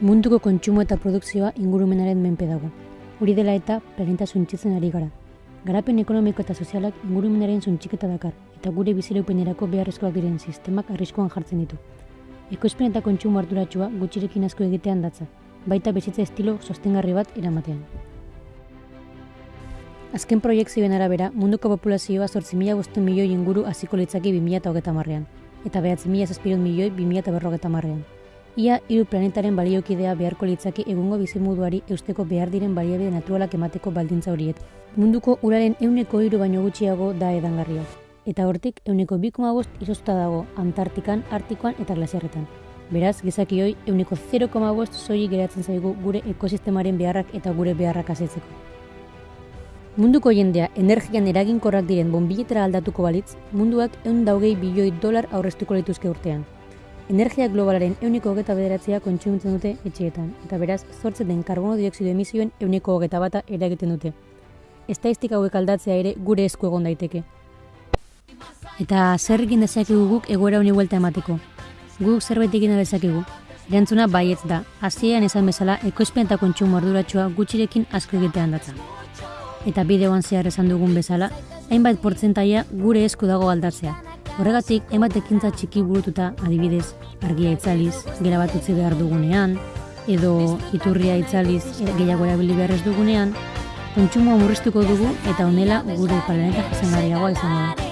Munduko kontsumo eta produkzioa ingurumenaren menpe dago. Hori dela eta planeta suntzitzen ari gara. Garapen ekonomiko eta sozialak ingurumenaren suntxiketa dakar, eta gure bizireupenerako beharrezkoak diren sistemak arriskuan jartzen ditu. Ekoizpen eta kontsumo arduratsua gutxirekin asko egitean datza, baita bizitza estilo sostengarri bat eramatean. Azken proiektzioen arabera, munduko populazioa 8.000 milioi inguru hasiko litzaki 2030 marrean, eta 9.000 milioi 2050 marrean. Ia hiru planetaren baliokidea beharko litzaki egungo bizimuduari eusteko behar diren baliabide naturalak emateko baldintza horiet. Munduko uraren euneko hiru baino gutxiago da edangarria. Eta hortik euneko 2,5 izozta dago Antartikan, Artikoan eta glasiarretan. Beraz, gizakioi euneko 0,5 soilik geratzen zaigu gure ekosistemaren beharrak eta gure beharrak asetzeko. Munduko jendea energian eraginkorrak diren bonbiletara aldatuko balitz, munduak eun daugei bilioi dolar aurreztuko lituzke urtean. Energia globalaren euniko hogeta bederatzea kontsumitzen dute etxeetan, eta beraz, zortzen den karbono dioksido emisioen euniko hogeta bata eragiten dute. Estaistik hauek aldatzea ere gure esku egon daiteke. Eta zer egin dezakegu guk egoera honi huelta emateko? Guk zerbait egin dezakegu? Erantzuna baietz da, hasieran esan bezala ekoizpen eta kontsumo arduratsua gutxirekin asko egitean datza. Eta bideoan zehar esan dugun bezala, hainbat portzentaia gure esku dago aldatzea. Horregatik, emat ekintza txiki burututa, adibidez, argia itzaliz, gera bat utzi behar dugunean, edo iturria itzaliz gehiago erabili behar ez dugunean, kontsumoa murriztuko dugu eta honela gure planeta zengarriagoa izango da.